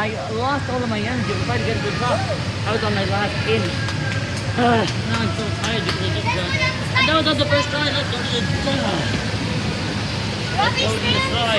I lost all of my energy. I tried to get a good shot, I was on my last inch. now I'm so tired because I just done. And that was on the first try. Let's go to the, uh, let's go to the side.